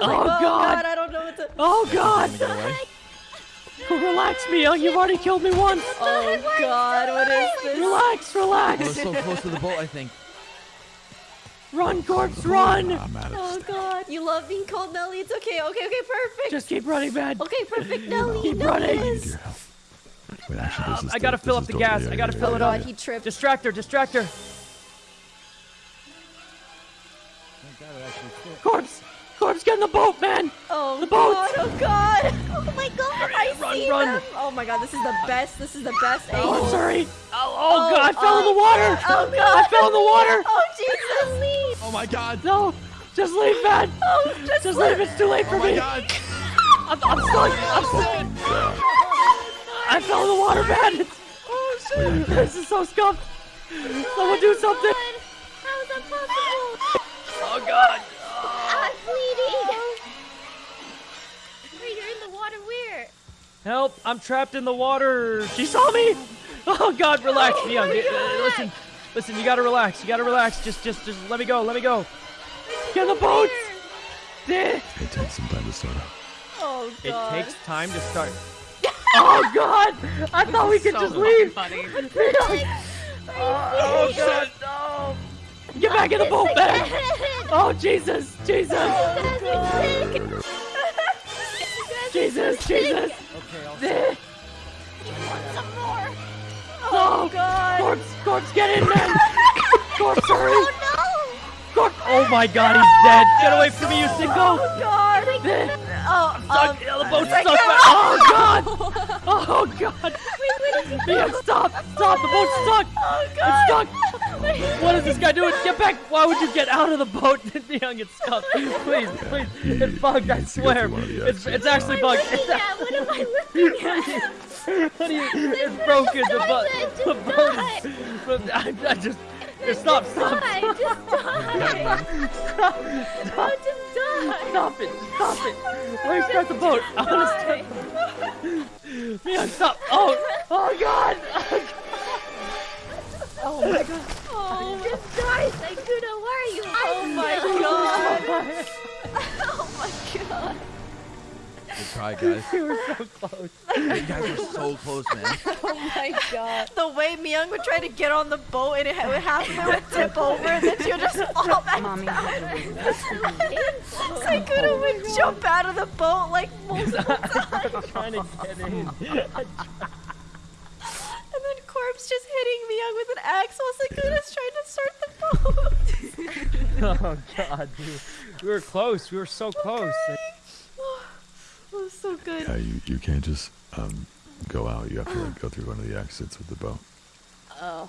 was like, Oh, oh God. god, I don't know what to. Oh God! Relax, Mia. You've already killed me once. Oh god, what is this? Relax, relax. We're relax. so close to the boat, I think. Run, corpse, run. I'm out of Oh steam. god, you love being called Nelly. It's okay. Okay, okay, perfect. Just keep running, man. Okay, perfect, Nelly. Keep no, running. I yes. Wait, actually, this um, is I gotta fill this up the gas. I gotta fill Oh it yeah, up. god, yeah. he tripped. Distract her, Corpse, corpse, get in the boat, man. Oh The boat. god, oh god. Oh my god, I run, see run. them. Oh my god, this is the best. This is the best Oh, angle. I'm sorry. Oh, oh, Oh, God, I fell in oh, the water. Oh god. I fell in the oh, water. Oh Jesus, leave. Oh my god. No, just leave, man. Oh, just, Just leave. leave. It's too late for Oh my me. god. I'm, I'm stuck. Oh, I'm stuck. I fell in the water, man. It's, Oh shit. this is so scuffed. Someone do something. How is that possible? Help! I'm trapped in the water. She saw me. Oh God, relax, Oh Young. Uh, God. Listen, listen. You gotta relax. You gotta relax. Just, just, just let me go. Let me go. Get in the boat. It takes some time to start up. Oh It god. takes time to start. oh God! I thought we could just leave. Funny. Oh God, no! Get back in the boat, man! Oh Jesus, Jesus, Jesus, Jesus! Eh. Some more. Oh God. Corpse, corpse, get in, there! corpse, hurry! Oh no. Corpse! Oh my God, he's dead! Get away from me, you sicko! Oh god. Eh. Oh, um, the boat's stuck. Oh God! Oh God! Mia, stop! Stop! The boat's stuck! Oh It's god. stuck! What is this guy doing? Get back! Why would you get out of the boat? Young, it's stuck. Please, please. It's bugged, I needs to go swear. through one of the It's, it's actually bugged. Looking at what am I looking at? What do you, it's broken. The boat, Just the boat is. I, I just. Stop, stop, stop, just die. stop, just die. Stop it, stop it. Let me start the boat. I want to start the boat. Mia, stop. Oh, oh God. Oh my God. Oh, just die, Sykkuno. Where are you? Oh my oh, god. Oh. Good try, guys. We were so close. You guys were so close, man. Oh my god. The way Myung would try to get on the boat and it would half of it would tip over and then she would just fall back Mommy. down. Sykkuno would jump out of the boat like multiple I'm trying to get in. and then Corpse just hitting Myung with an axe while Sykkuno's trying to start the boat. Oh God, dude. We were close. We were so close. Oh, so good. Yeah, you, you can't just um, go out. You have to like go through one of the exits with the boat. Oh.